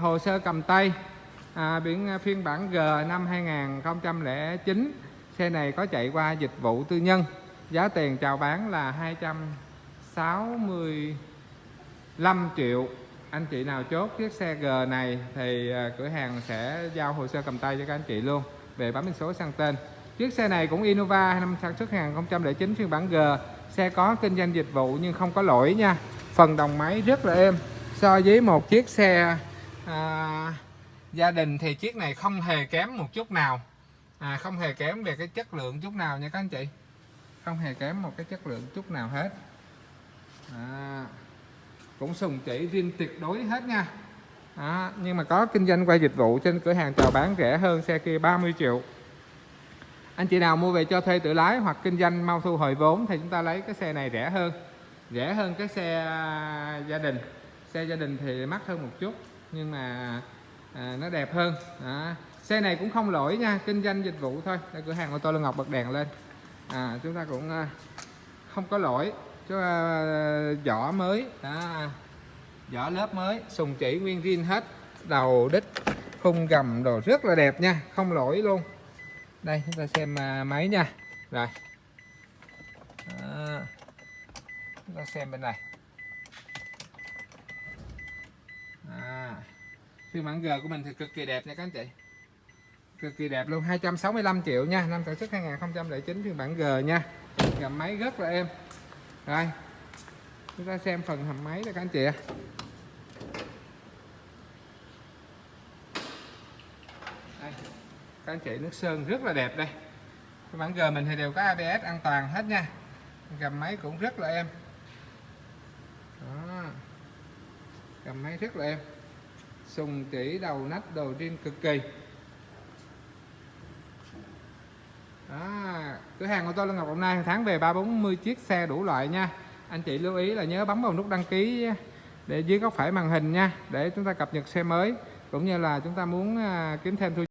hồ sơ cầm tay. À, biển à, phiên bản G năm 2009 xe này có chạy qua dịch vụ tư nhân. Giá tiền chào bán là 265 triệu. Anh chị nào chốt chiếc xe G này thì à, cửa hàng sẽ giao hồ sơ cầm tay cho các anh chị luôn. Về bấm biển số sang tên. Chiếc xe này cũng Innova năm sản xuất 2009 phiên bản G. Xe có kinh doanh dịch vụ nhưng không có lỗi nha. Phần đồng máy rất là êm. So với một chiếc xe à, gia đình thì chiếc này không hề kém một chút nào. À, không hề kém về cái chất lượng chút nào nha các anh chị. Không hề kém một cái chất lượng chút nào hết. À, cũng sùng chỉ riêng tuyệt đối hết nha. À, nhưng mà có kinh doanh qua dịch vụ trên cửa hàng chào bán rẻ hơn xe kia 30 triệu. Anh chị nào mua về cho thuê tự lái hoặc kinh doanh mau thu hồi vốn thì chúng ta lấy cái xe này rẻ hơn. Rẻ hơn cái xe à, gia đình. Xe gia đình thì mắc hơn một chút nhưng mà à, nó đẹp hơn. À, xe này cũng không lỗi nha kinh doanh dịch vụ thôi. Đây, cửa hàng ô tô Lương Ngọc bật đèn lên. À, chúng ta cũng à, không có lỗi. Cho à, vỏ mới đó, vỏ lớp mới sùng chỉ nguyên zin hết đầu đít khung gầm đồ rất là đẹp nha không lỗi luôn. Đây chúng ta xem à, máy nha. Rồi. À, chúng ta xem bên này. À, phiên bản G của mình thì cực kỳ đẹp nha các anh chị. Cực kỳ đẹp luôn 265 triệu nha năm sản xuất 2009 phiên bản G nha. Gầm máy rất là êm. Rồi chúng ta xem phần hầm máy cho các anh chị ạ. Đây các anh chị nước sơn rất là đẹp đây. Cái bản G mình thì đều có ABS an toàn hết nha. Gầm máy cũng rất là êm. Đó cầm máy rất là êm sùng chỉ đầu nách đồ riêng cực kỳ. Đó, cửa hàng của tôi là Ngọc Đồng Nai tháng về ba bốn mươi chiếc xe đủ loại nha. Anh chị lưu ý là nhớ bấm vào nút đăng ký để dưới góc phải màn hình nha, để chúng ta cập nhật xe mới, cũng như là chúng ta muốn à, kiếm thêm thu